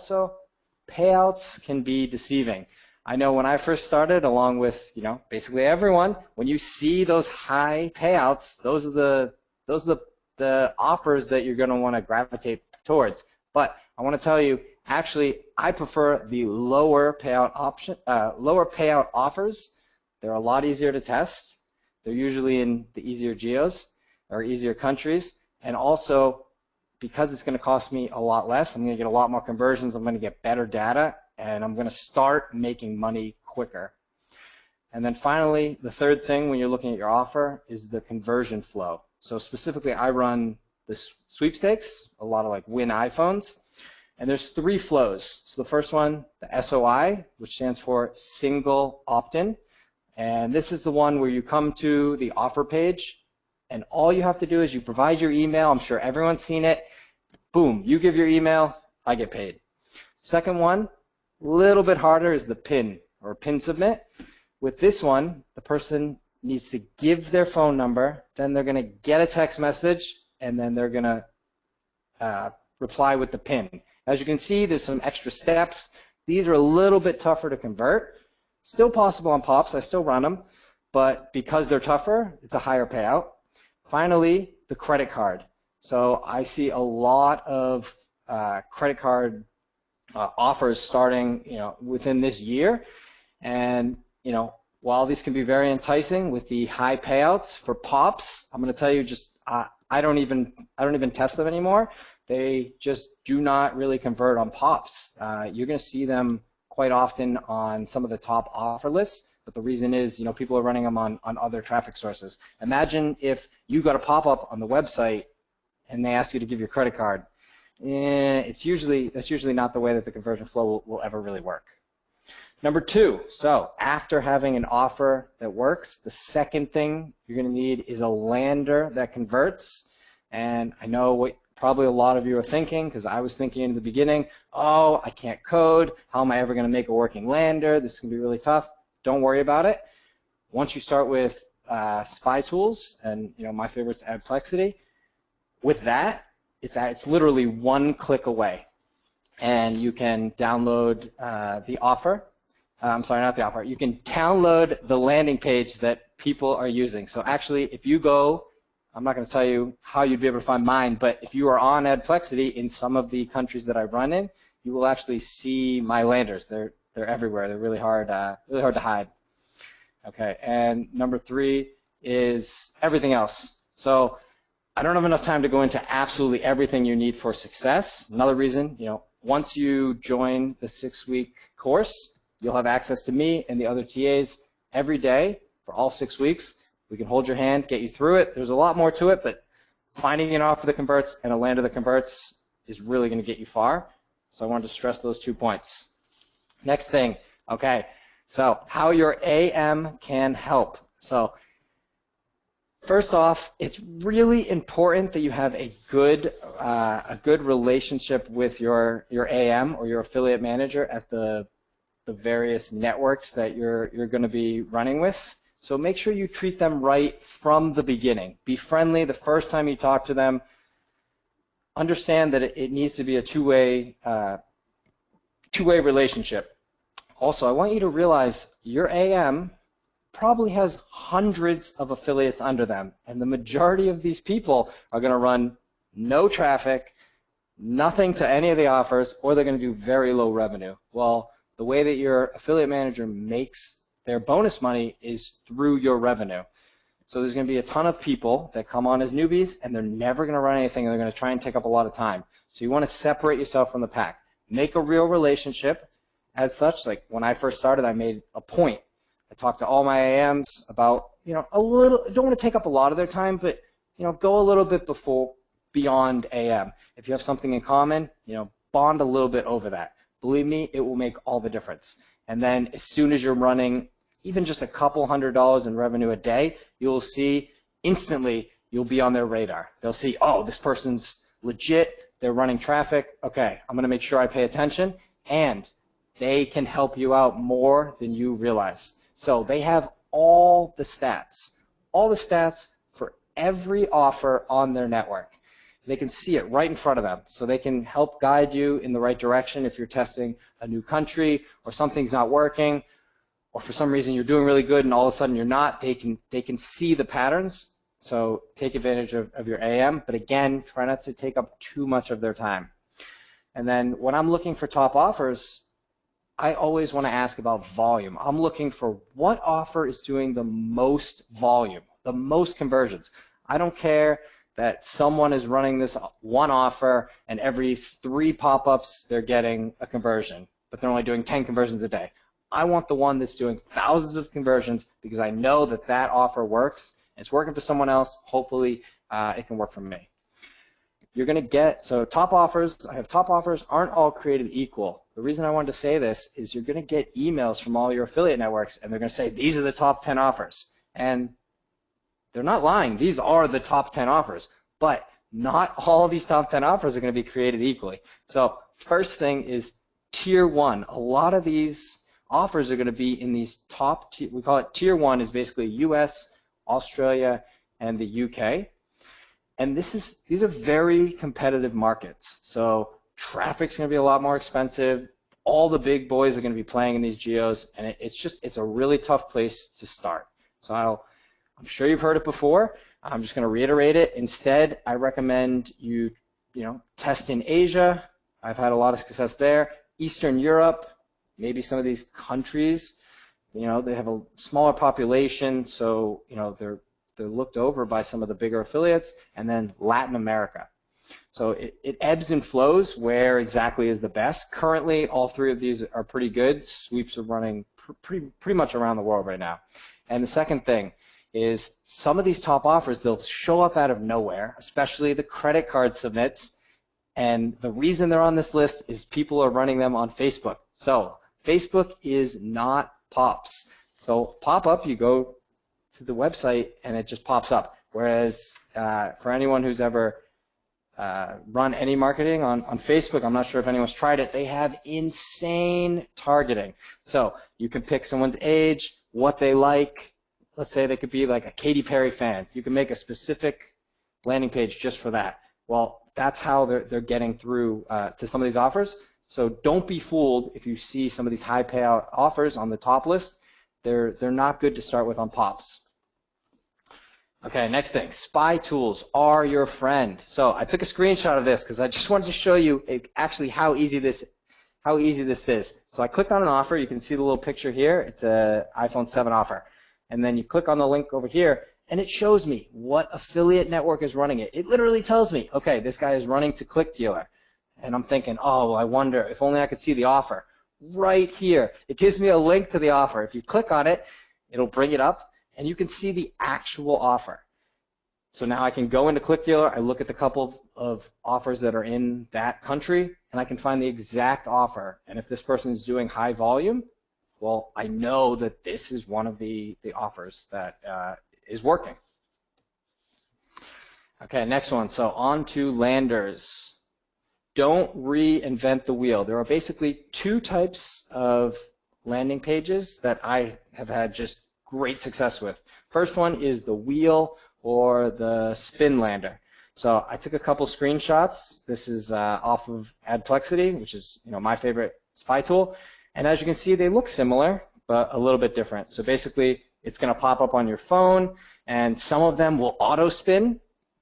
also payouts can be deceiving. I know when I first started, along with you know basically everyone, when you see those high payouts, those are the those are the, the offers that you're going to want to gravitate towards. But I want to tell you, actually, I prefer the lower payout option, uh, lower payout offers. They're a lot easier to test. They're usually in the easier geos or easier countries, and also because it's going to cost me a lot less, I'm going to get a lot more conversions. I'm going to get better data, and I'm going to start making money quicker. And then finally, the third thing when you're looking at your offer is the conversion flow. So specifically, I run the sweepstakes, a lot of like win iPhones, and there's three flows. So the first one, the SOI, which stands for single opt-in, and this is the one where you come to the offer page, and all you have to do is you provide your email. I'm sure everyone's seen it. Boom, you give your email, I get paid. Second one, a little bit harder is the pin or pin submit. With this one, the person needs to give their phone number, then they're going to get a text message, and then they're going to uh, reply with the pin. As you can see, there's some extra steps. These are a little bit tougher to convert. Still possible on POPs, I still run them, but because they're tougher, it's a higher payout. Finally, the credit card. So I see a lot of uh, credit card uh, offers starting, you know, within this year. And, you know, while these can be very enticing with the high payouts for pops, I'm going to tell you just uh, I don't even I don't even test them anymore. They just do not really convert on pops. Uh, you're going to see them quite often on some of the top offer lists. But the reason is, you know, people are running them on, on other traffic sources. Imagine if you got a pop-up on the website and they ask you to give your credit card eh, it's usually that's usually not the way that the conversion flow will, will ever really work. Number two, so after having an offer that works, the second thing you're going to need is a lander that converts. And I know what probably a lot of you are thinking, because I was thinking in the beginning, oh, I can't code. How am I ever going to make a working lander? This is going to be really tough. Don't worry about it. Once you start with uh, spy tools, and you know my favorite's Adplexity, with that, it's, it's literally one click away. And you can download uh, the offer. Uh, I'm sorry, not the offer. You can download the landing page that people are using. So actually, if you go, I'm not going to tell you how you'd be able to find mine, but if you are on Adplexity in some of the countries that I run in, you will actually see my landers. They're they're everywhere. They're really hard uh, really hard to hide. Okay, and number three is everything else. So I don't have enough time to go into absolutely everything you need for success. Another reason, you know, once you join the six-week course, you'll have access to me and the other TAs every day for all six weeks. We can hold your hand, get you through it. There's a lot more to it, but finding an offer that converts and a lander that converts is really going to get you far. So I wanted to stress those two points. Next thing, okay, so how your AM can help. So First off, it's really important that you have a good uh, a good relationship with your your AM or your affiliate manager at the the various networks that you're you're going to be running with. So make sure you treat them right from the beginning. Be friendly the first time you talk to them. Understand that it, it needs to be a two-way uh, two-way relationship. Also, I want you to realize your AM probably has hundreds of affiliates under them. And the majority of these people are going to run no traffic, nothing to any of the offers, or they're going to do very low revenue. Well, the way that your affiliate manager makes their bonus money is through your revenue. So there's going to be a ton of people that come on as newbies, and they're never going to run anything, and they're going to try and take up a lot of time. So you want to separate yourself from the pack. Make a real relationship. As such, like when I first started, I made a point I talked to all my AMs about, you know, a little, don't want to take up a lot of their time, but, you know, go a little bit before, beyond AM. If you have something in common, you know, bond a little bit over that. Believe me, it will make all the difference. And then as soon as you're running even just a couple hundred dollars in revenue a day, you'll see instantly you'll be on their radar. They'll see, oh, this person's legit, they're running traffic, okay, I'm going to make sure I pay attention, and they can help you out more than you realize. So they have all the stats, all the stats for every offer on their network. They can see it right in front of them. So they can help guide you in the right direction if you're testing a new country or something's not working or for some reason you're doing really good and all of a sudden you're not. They can, they can see the patterns. So take advantage of, of your AM. But again, try not to take up too much of their time. And then when I'm looking for top offers, I always want to ask about volume. I'm looking for what offer is doing the most volume, the most conversions. I don't care that someone is running this one offer and every three pop-ups they're getting a conversion, but they're only doing 10 conversions a day. I want the one that's doing thousands of conversions because I know that that offer works. It's working for someone else. Hopefully, uh, it can work for me you're going to get, so top offers, I have top offers, aren't all created equal. The reason I wanted to say this is you're going to get emails from all your affiliate networks, and they're going to say, these are the top 10 offers. And they're not lying. These are the top 10 offers. But not all these top 10 offers are going to be created equally. So first thing is tier one. A lot of these offers are going to be in these top, we call it tier one is basically US, Australia, and the UK. And this is these are very competitive markets. So traffic's going to be a lot more expensive. All the big boys are going to be playing in these geos, and it, it's just it's a really tough place to start. So I'll, I'm sure you've heard it before. I'm just going to reiterate it. Instead, I recommend you you know test in Asia. I've had a lot of success there. Eastern Europe, maybe some of these countries. You know, they have a smaller population, so you know they're they're looked over by some of the bigger affiliates, and then Latin America. So it, it ebbs and flows where exactly is the best. Currently, all three of these are pretty good. Sweeps are running pr pretty, pretty much around the world right now. And the second thing is some of these top offers, they'll show up out of nowhere, especially the credit card submits. And the reason they're on this list is people are running them on Facebook. So Facebook is not pops. So pop up, you go to the website and it just pops up. Whereas uh, for anyone who's ever uh, run any marketing on, on Facebook, I'm not sure if anyone's tried it, they have insane targeting. So you can pick someone's age, what they like. Let's say they could be like a Katy Perry fan. You can make a specific landing page just for that. Well, that's how they're, they're getting through uh, to some of these offers. So don't be fooled if you see some of these high payout offers on the top list they're, they're not good to start with on POPs. Okay, next thing, spy tools are your friend. So I took a screenshot of this because I just wanted to show you actually how easy this how easy this is. So I clicked on an offer. You can see the little picture here. It's a iPhone 7 offer. And then you click on the link over here, and it shows me what affiliate network is running it. It literally tells me, okay, this guy is running to ClickDealer. And I'm thinking, oh, I wonder if only I could see the offer right here. It gives me a link to the offer. If you click on it, it'll bring it up, and you can see the actual offer. So now I can go into ClickDealer, I look at the couple of offers that are in that country, and I can find the exact offer. And if this person is doing high volume, well, I know that this is one of the, the offers that uh, is working. Okay, next one. So on to landers don't reinvent the wheel. There are basically two types of landing pages that I have had just great success with. First one is the wheel or the spin lander. So I took a couple screenshots. This is uh, off of Adplexity, which is you know my favorite spy tool. And as you can see, they look similar, but a little bit different. So basically, it's going to pop up on your phone, and some of them will auto spin,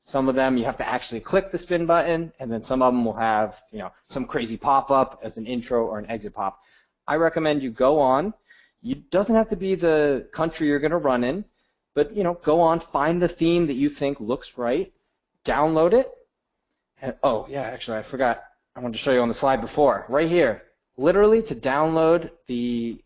some of them you have to actually click the spin button, and then some of them will have you know some crazy pop-up as an intro or an exit pop. I recommend you go on. It doesn't have to be the country you're going to run in, but you know go on, find the theme that you think looks right, download it. And, oh yeah, actually I forgot. I wanted to show you on the slide before. Right here, literally to download the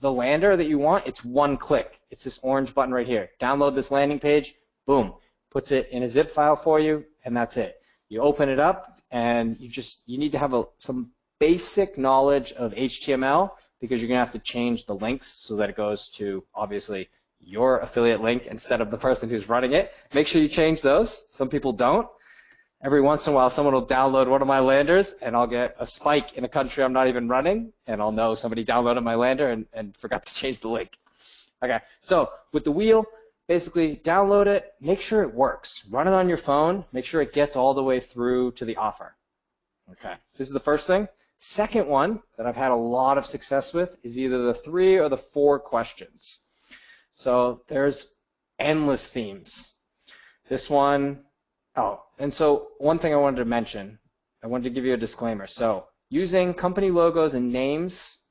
the lander that you want, it's one click. It's this orange button right here. Download this landing page. Boom puts it in a zip file for you, and that's it. You open it up, and you just you need to have a, some basic knowledge of HTML because you're going to have to change the links so that it goes to obviously your affiliate link instead of the person who's running it. Make sure you change those. Some people don't. Every once in a while, someone will download one of my landers, and I'll get a spike in a country I'm not even running, and I'll know somebody downloaded my lander and, and forgot to change the link. Okay, so with the wheel, basically download it, make sure it works. Run it on your phone, make sure it gets all the way through to the offer. Okay, this is the first thing. Second one that I've had a lot of success with is either the three or the four questions. So there's endless themes. This one, oh, and so one thing I wanted to mention, I wanted to give you a disclaimer. So using company logos and names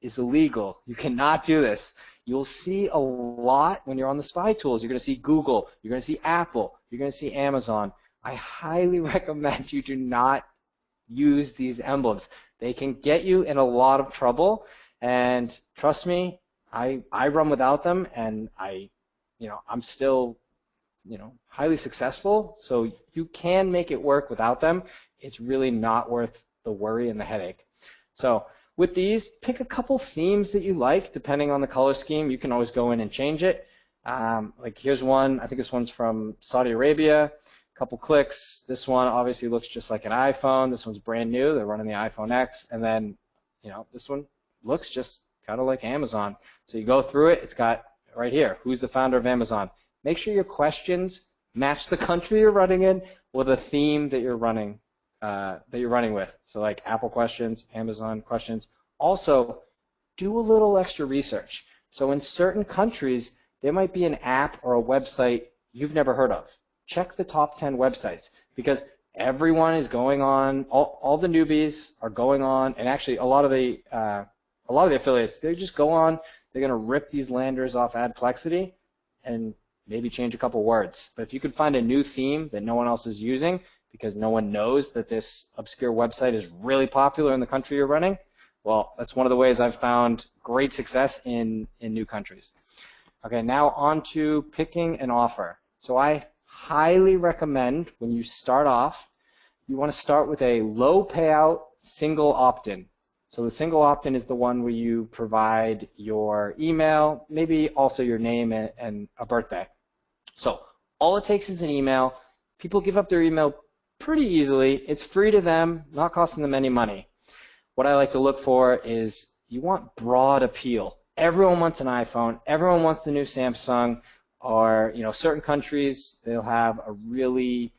is illegal. You cannot do this. You'll see a lot when you're on the spy tools. You're going to see Google, you're going to see Apple, you're going to see Amazon. I highly recommend you do not use these emblems. They can get you in a lot of trouble. And trust me, I, I run without them and I, you know, I'm still, you know, highly successful. So you can make it work without them. It's really not worth the worry and the headache. So with these, pick a couple themes that you like, depending on the color scheme. You can always go in and change it. Um, like here's one, I think this one's from Saudi Arabia. A couple clicks. This one obviously looks just like an iPhone. This one's brand new. They're running the iPhone X. And then, you know, this one looks just kind of like Amazon. So you go through it. It's got right here, who's the founder of Amazon. Make sure your questions match the country you're running in or the theme that you're running uh, that you're running with. So like Apple questions, Amazon questions. Also, do a little extra research. So in certain countries, there might be an app or a website you've never heard of. Check the top 10 websites because everyone is going on, all, all the newbies are going on, and actually a lot of the, uh, a lot of the affiliates, they just go on, they're going to rip these landers off Adplexity and maybe change a couple words. But if you can find a new theme that no one else is using, because no one knows that this obscure website is really popular in the country you're running, well, that's one of the ways I've found great success in, in new countries. Okay, now on to picking an offer. So I highly recommend when you start off, you want to start with a low payout single opt-in. So the single opt-in is the one where you provide your email, maybe also your name and, and a birthday. So all it takes is an email. People give up their email pretty easily. It's free to them, not costing them any money. What I like to look for is you want broad appeal. Everyone wants an iPhone. Everyone wants the new Samsung. Or you know, certain countries they'll have a really,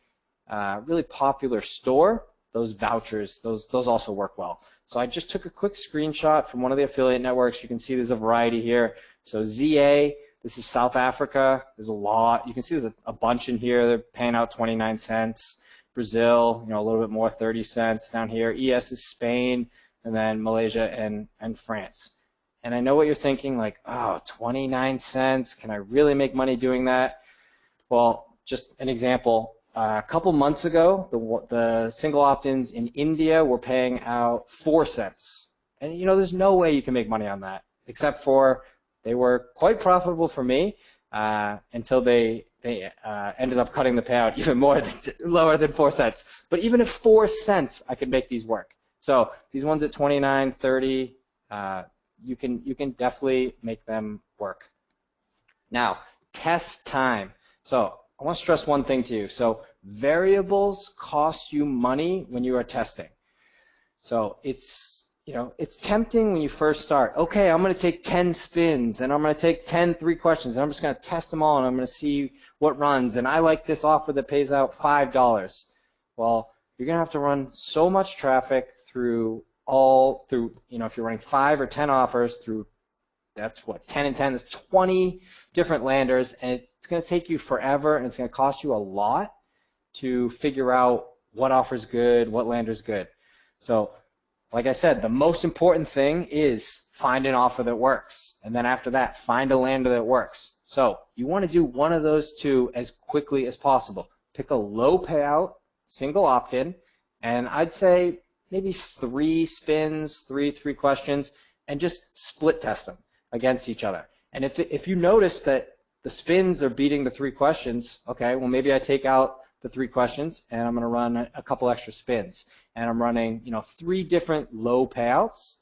uh, really popular store. Those vouchers, those those also work well. So I just took a quick screenshot from one of the affiliate networks. You can see there's a variety here. So ZA, this is South Africa. There's a lot. You can see there's a, a bunch in here. They're paying out 29 cents. Brazil, you know, a little bit more, 30 cents down here. ES is Spain, and then Malaysia and, and France. And I know what you're thinking, like, oh, 29 cents. Can I really make money doing that? Well, just an example. Uh, a couple months ago, the, the single opt-ins in India were paying out 4 cents. And, you know, there's no way you can make money on that, except for they were quite profitable for me uh, until they they uh, ended up cutting the payout even more than, lower than four cents. But even at four cents, I could make these work. So these ones at 29, 30, uh, you can you can definitely make them work. Now, test time. So I want to stress one thing to you. So variables cost you money when you are testing. So it's you know, it's tempting when you first start. Okay, I'm going to take 10 spins and I'm going to take 10 three questions and I'm just going to test them all and I'm going to see what runs. And I like this offer that pays out $5. Well, you're going to have to run so much traffic through all through, you know, if you're running five or 10 offers through, that's what, 10 and 10 is 20 different landers and it's going to take you forever and it's going to cost you a lot to figure out what offer's good, what lander's good. So like I said, the most important thing is find an offer that works. And then after that, find a lander that works. So you want to do one of those two as quickly as possible. Pick a low payout, single opt-in, and I'd say maybe three spins, three, three questions, and just split test them against each other. And if, if you notice that the spins are beating the three questions, okay, well maybe I take out the three questions, and I'm going to run a couple extra spins. And I'm running, you know, three different low payouts,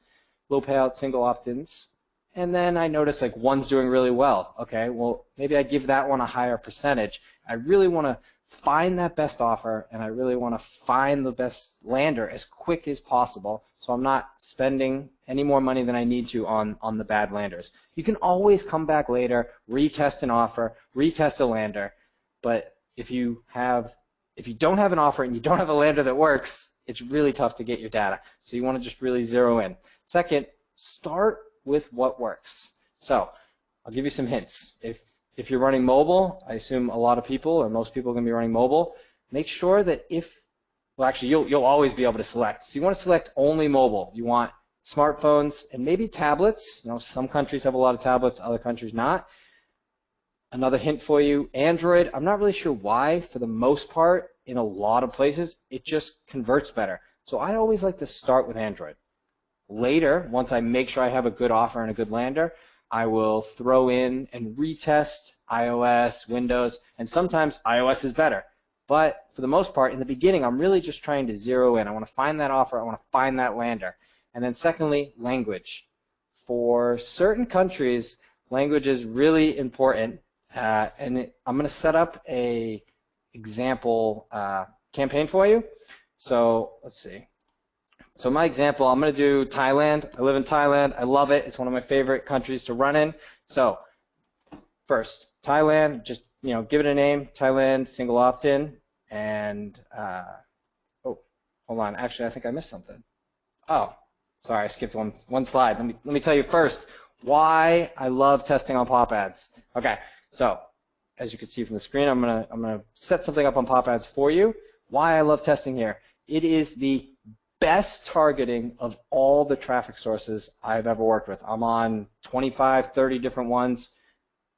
low payout single opt-ins, and then I notice like one's doing really well. Okay, well maybe I give that one a higher percentage. I really want to find that best offer and I really want to find the best lander as quick as possible so I'm not spending any more money than I need to on, on the bad landers. You can always come back later, retest an offer, retest a lander, but if you have if you don't have an offer and you don't have a lander that works, it's really tough to get your data. So you want to just really zero in. Second, start with what works. So I'll give you some hints. If if you're running mobile, I assume a lot of people or most people are going to be running mobile. Make sure that if, well, actually, you'll you'll always be able to select. So you want to select only mobile. You want smartphones and maybe tablets. You know, some countries have a lot of tablets, other countries not. Another hint for you, Android. I'm not really sure why. For the most part, in a lot of places, it just converts better. So I always like to start with Android. Later, once I make sure I have a good offer and a good lander, I will throw in and retest iOS, Windows, and sometimes iOS is better. But for the most part, in the beginning, I'm really just trying to zero in. I want to find that offer. I want to find that lander. And then secondly, language. For certain countries, language is really important. Uh, and it, I'm going to set up a example uh, campaign for you. So let's see. So my example, I'm going to do Thailand. I live in Thailand. I love it. It's one of my favorite countries to run in. So first, Thailand, just you know, give it a name, Thailand single opt-in, and uh, oh, hold on. Actually, I think I missed something. Oh, sorry, I skipped one one slide. Let me let me tell you first why I love testing on pop ads. Okay, so as you can see from the screen, I'm gonna I'm gonna set something up on pop ads for you. Why I love testing here. It is the best targeting of all the traffic sources I've ever worked with. I'm on 25, 30 different ones.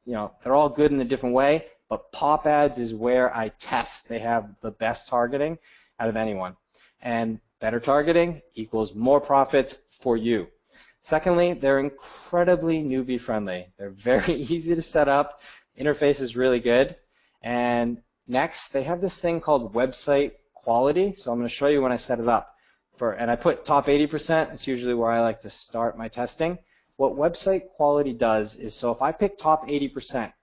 You know, they're all good in a different way, but pop ads is where I test. They have the best targeting out of anyone. And better targeting equals more profits for you. Secondly, they're incredibly newbie friendly. They're very easy to set up. Interface is really good. And next, they have this thing called website quality. So I'm going to show you when I set it up for, and I put top 80%, it's usually where I like to start my testing. What website quality does is, so if I pick top 80%,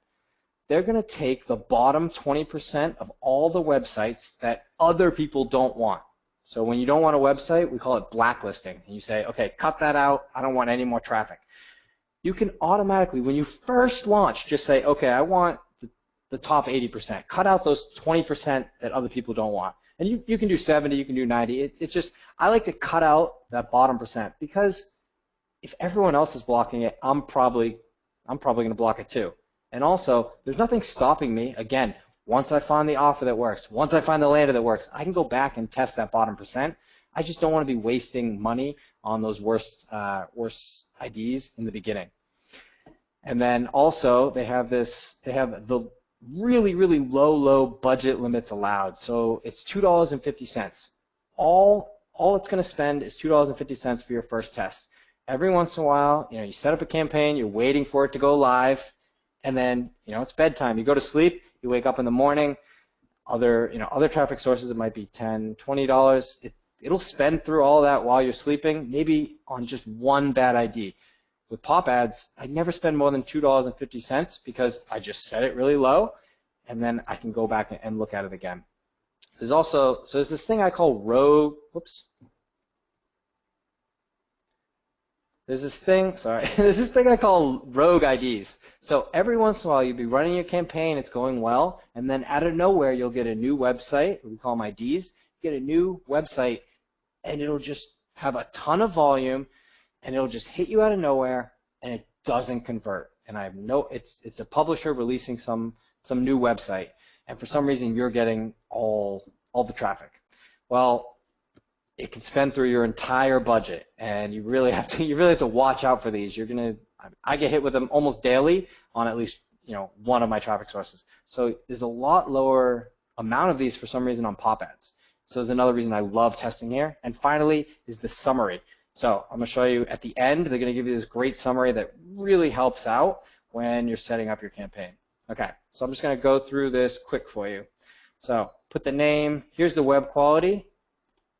they're going to take the bottom 20% of all the websites that other people don't want. So when you don't want a website, we call it blacklisting. And you say, okay, cut that out. I don't want any more traffic. You can automatically, when you first launch, just say, okay, I want the, the top 80%. Cut out those 20% that other people don't want. And you, you can do 70, you can do 90. It, it's just, I like to cut out that bottom percent because if everyone else is blocking it, I'm probably, I'm probably going to block it too. And also, there's nothing stopping me. Again, once I find the offer that works, once I find the lander that works, I can go back and test that bottom percent. I just don't want to be wasting money on those worst, uh, worst IDs in the beginning. And then also, they have this, they have the really, really low, low budget limits allowed. So it's $2.50. All, all it's going to spend is $2.50 for your first test. Every once in a while, you know, you set up a campaign, you're waiting for it to go live, and then, you know, it's bedtime. You go to sleep, you wake up in the morning, other, you know, other traffic sources, it might be 10, $20. It, it'll spend through all that while you're sleeping, maybe on just one bad ID with pop ads, I never spend more than $2.50 because I just set it really low and then I can go back and look at it again. There's also, so there's this thing I call rogue, whoops. There's this thing, sorry, there's this thing I call rogue IDs. So every once in a while you'll be running your campaign, it's going well, and then out of nowhere you'll get a new website, we call them IDs, get a new website and it'll just have a ton of volume and it'll just hit you out of nowhere and it doesn't convert. And I have no, it's, it's a publisher releasing some, some new website. And for some reason you're getting all, all the traffic. Well, it can spend through your entire budget and you really have to, you really have to watch out for these. You're going to, I get hit with them almost daily on at least, you know, one of my traffic sources. So there's a lot lower amount of these for some reason on pop ads. So there's another reason I love testing here. And finally is the summary. So I'm going to show you at the end, they're going to give you this great summary that really helps out when you're setting up your campaign. Okay, so I'm just going to go through this quick for you. So put the name, here's the web quality.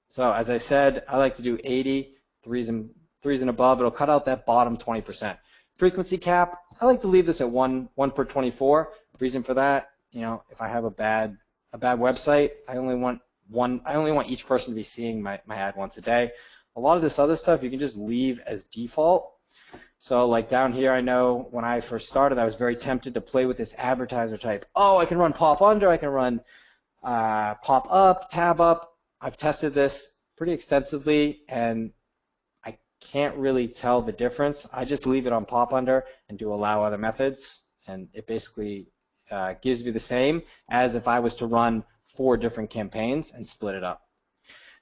So as I said, I like to do 80, threes and, threes and above. It'll cut out that bottom 20%. Frequency cap, I like to leave this at 1, 1 per 24. reason for that, you know, if I have a bad a bad website. I only want one. I only want each person to be seeing my, my ad once a day. A lot of this other stuff you can just leave as default. So like down here, I know when I first started, I was very tempted to play with this advertiser type. Oh, I can run pop under, I can run uh, pop up, tab up. I've tested this pretty extensively, and I can't really tell the difference. I just leave it on pop under and do allow other methods, and it basically uh, gives me the same as if I was to run four different campaigns and split it up.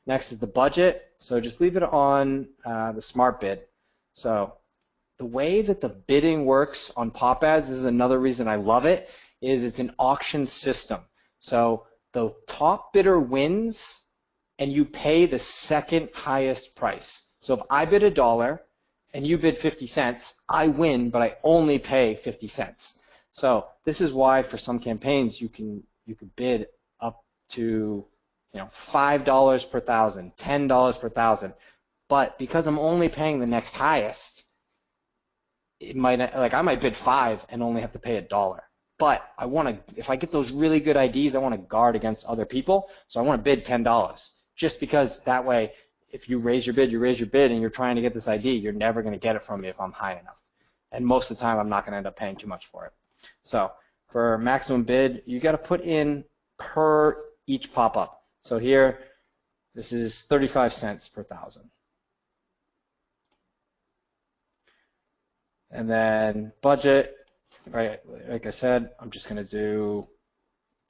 Next is the budget. So just leave it on uh, the smart bid. So the way that the bidding works on pop ads is another reason I love it is it's an auction system. So the top bidder wins and you pay the second highest price. So if I bid a dollar and you bid 50 cents, I win, but I only pay 50 cents. So this is why for some campaigns you can you can bid up to you know five dollars per thousand, ten dollars per thousand, but because I'm only paying the next highest, it might like I might bid five and only have to pay a dollar. But I want to if I get those really good IDs, I want to guard against other people, so I want to bid ten dollars just because that way if you raise your bid, you raise your bid, and you're trying to get this ID, you're never going to get it from me if I'm high enough. And most of the time, I'm not going to end up paying too much for it. So for maximum bid, you got to put in per each pop-up. So here, this is 35 cents per thousand. And then budget, right, like I said, I'm just going to do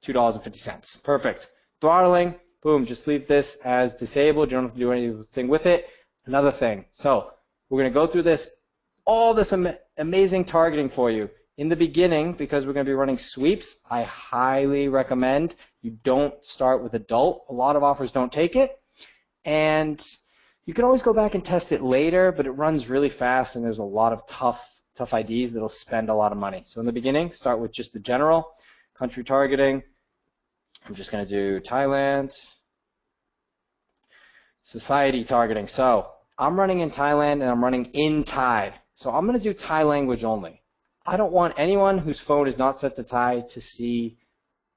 $2.50. Perfect. Throttling, boom, just leave this as disabled. You don't have to do anything with it. Another thing. So we're going to go through this, all this am amazing targeting for you in the beginning, because we're going to be running sweeps, I highly recommend you don't start with adult. A lot of offers don't take it. And you can always go back and test it later, but it runs really fast and there's a lot of tough, tough IDs that'll spend a lot of money. So in the beginning, start with just the general country targeting. I'm just going to do Thailand. Society targeting. So I'm running in Thailand and I'm running in Thai. So I'm going to do Thai language only. I don't want anyone whose phone is not set to Thai to see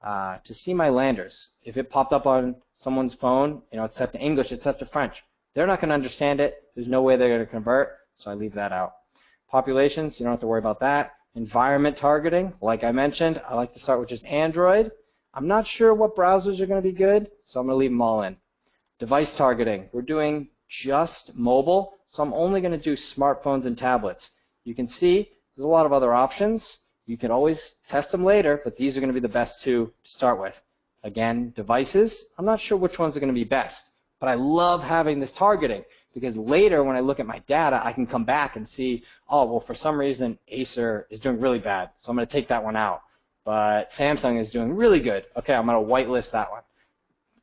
uh, to see my landers. If it popped up on someone's phone, you know, it's set to English, it's set to French. They're not going to understand it. There's no way they're going to convert, so I leave that out. Populations, you don't have to worry about that. Environment targeting, like I mentioned, I like to start with just Android. I'm not sure what browsers are going to be good, so I'm going to leave them all in. Device targeting, we're doing just mobile, so I'm only going to do smartphones and tablets. You can see there's a lot of other options. You can always test them later, but these are going to be the best two to start with. Again, devices, I'm not sure which ones are going to be best, but I love having this targeting because later when I look at my data, I can come back and see, oh, well, for some reason, Acer is doing really bad, so I'm going to take that one out. But Samsung is doing really good. Okay, I'm going to whitelist that one.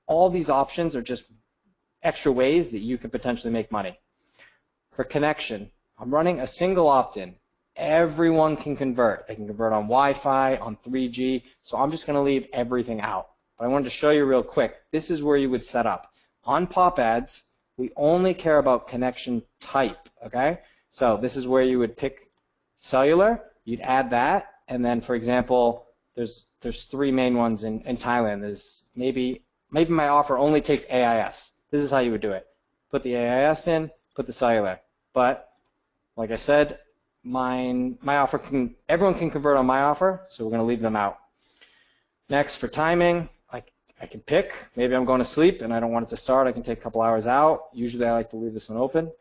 All these options are just extra ways that you can potentially make money. For connection, I'm running a single opt-in everyone can convert. They can convert on Wi-Fi, on 3G. So I'm just going to leave everything out. But I wanted to show you real quick. This is where you would set up. On pop ads, we only care about connection type, okay? So this is where you would pick cellular. You'd add that. And then, for example, there's there's three main ones in, in Thailand. There's maybe maybe my offer only takes AIS. This is how you would do it. Put the AIS in, put the cellular. But like I said, mine, my offer can, everyone can convert on my offer, so we're going to leave them out. Next, for timing, I, I can pick. Maybe I'm going to sleep and I don't want it to start. I can take a couple hours out. Usually I like to leave this one open.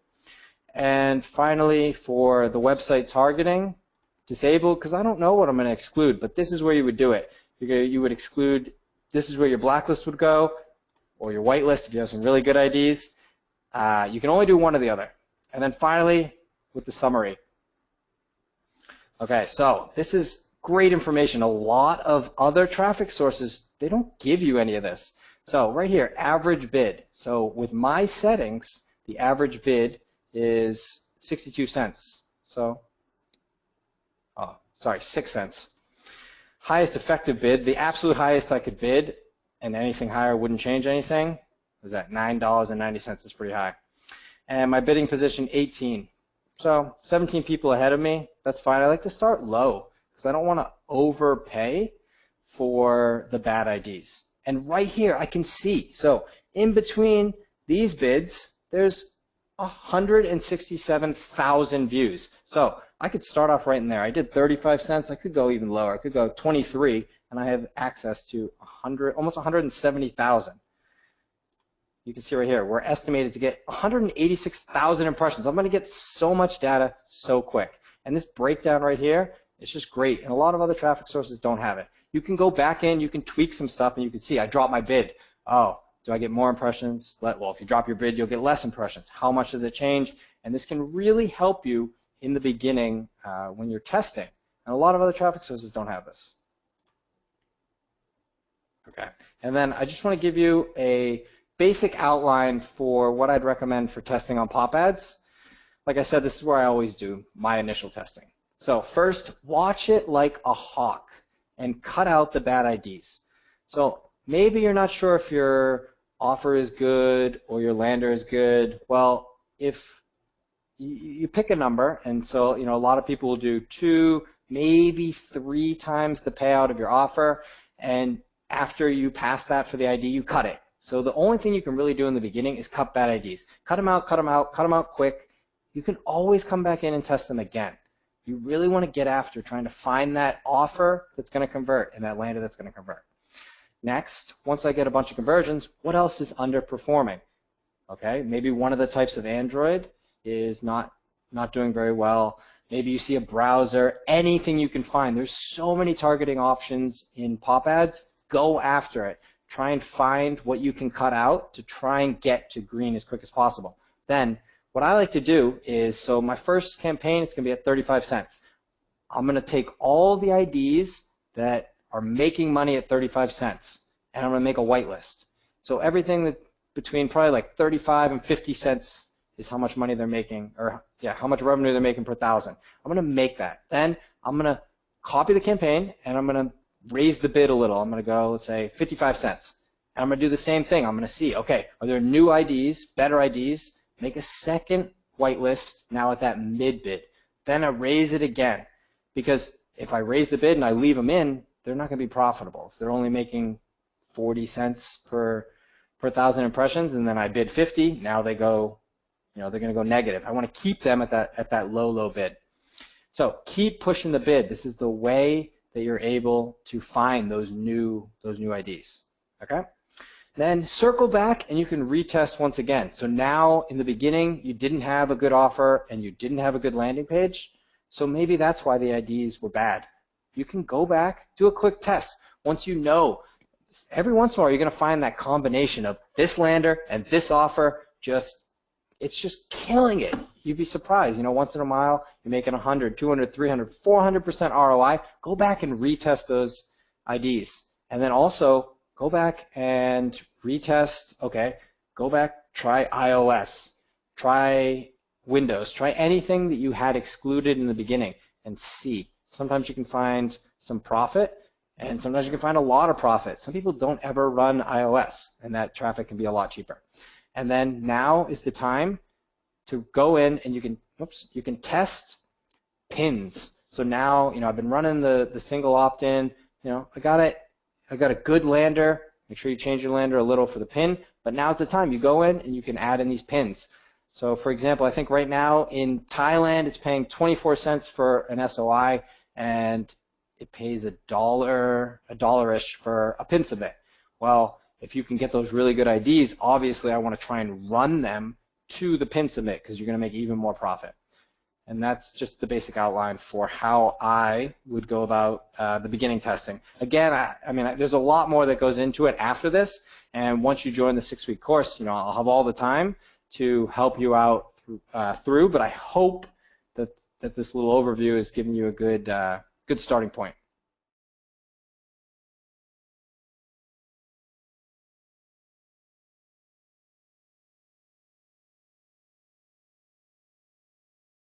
And finally, for the website targeting, disable, because I don't know what I'm going to exclude, but this is where you would do it. You would exclude, this is where your blacklist would go, or your whitelist if you have some really good IDs. Uh, you can only do one or the other. And then finally, with the summary. Okay, so this is great information. A lot of other traffic sources, they don't give you any of this. So right here, average bid. So with my settings, the average bid is 62 cents. So, oh, sorry, 6 cents. Highest effective bid, the absolute highest I could bid, and anything higher wouldn't change anything, is at $9.90. That's pretty high. And my bidding position, 18. So 17 people ahead of me, that's fine. I like to start low because I don't want to overpay for the bad IDs. And right here, I can see. So in between these bids, there's 167,000 views. So I could start off right in there. I did 35 cents. I could go even lower. I could go 23, and I have access to 100, almost 170,000. You can see right here, we're estimated to get 186,000 impressions. I'm going to get so much data so quick. And this breakdown right here, it's just great. And a lot of other traffic sources don't have it. You can go back in, you can tweak some stuff, and you can see I dropped my bid. Oh, do I get more impressions? Well, if you drop your bid, you'll get less impressions. How much does it change? And this can really help you in the beginning uh, when you're testing. And a lot of other traffic sources don't have this. Okay. And then I just want to give you a basic outline for what I'd recommend for testing on pop ads. Like I said, this is where I always do my initial testing. So first, watch it like a hawk and cut out the bad IDs. So maybe you're not sure if your offer is good or your lander is good. Well, if you, pick a number, and so you know a lot of people will do two, maybe three times the payout of your offer, and after you pass that for the ID, you cut it. So the only thing you can really do in the beginning is cut bad IDs. Cut them out, cut them out, cut them out quick. You can always come back in and test them again. You really want to get after trying to find that offer that's going to convert and that lander that's going to convert. Next, once I get a bunch of conversions, what else is underperforming? Okay, maybe one of the types of Android is not not doing very well. Maybe you see a browser, anything you can find. There's so many targeting options in pop ads. Go after it. Try and find what you can cut out to try and get to green as quick as possible. Then what I like to do is, so my first campaign is going to be at 35 cents. I'm going to take all the IDs that are making money at 35 cents, and I'm going to make a whitelist. So everything that between probably like 35 and 50 cents is how much money they're making, or yeah, how much revenue they're making per thousand. I'm going to make that. Then I'm going to copy the campaign, and I'm going to raise the bid a little. I'm going to go, let's say, 55 cents. And I'm going to do the same thing. I'm going to see, okay, are there new IDs, better IDs, make a second whitelist now at that mid bid. Then I raise it again. Because if I raise the bid and I leave them in, they're not going to be profitable. If they're only making 40 cents per per thousand impressions and then I bid 50, now they go, you know, they're going to go negative. I want to keep them at that at that low low bid. So keep pushing the bid. This is the way that you're able to find those new those new IDs. Okay? Then circle back and you can retest once again. So now in the beginning, you didn't have a good offer and you didn't have a good landing page. So maybe that's why the IDs were bad. You can go back, do a quick test. Once you know, every once in a while, you're going to find that combination of this lander and this offer just, it's just killing it. You'd be surprised. You know, once in a while, you're making 100, 200, 300, 400% ROI. Go back and retest those IDs. And then also go back and retest, okay, go back, try iOS, try Windows, try anything that you had excluded in the beginning and see. Sometimes you can find some profit and sometimes you can find a lot of profit. Some people don't ever run iOS and that traffic can be a lot cheaper. And then now is the time to go in and you can, oops, you can test pins. So now, you know, I've been running the, the single opt-in, you know, I got it I've got a good lander. Make sure you change your lander a little for the pin. But now's the time. You go in and you can add in these pins. So for example, I think right now in Thailand it's paying 24 cents for an SOI and it pays a dollar, a dollarish for a pin submit. Well, if you can get those really good IDs, obviously I want to try and run them to the pin submit because you're going to make even more profit. And that's just the basic outline for how I would go about uh, the beginning testing. Again, I, I mean, I, there's a lot more that goes into it after this. And once you join the six-week course, you know, I'll have all the time to help you out through. Uh, through but I hope that that this little overview has given you a good uh, good starting point.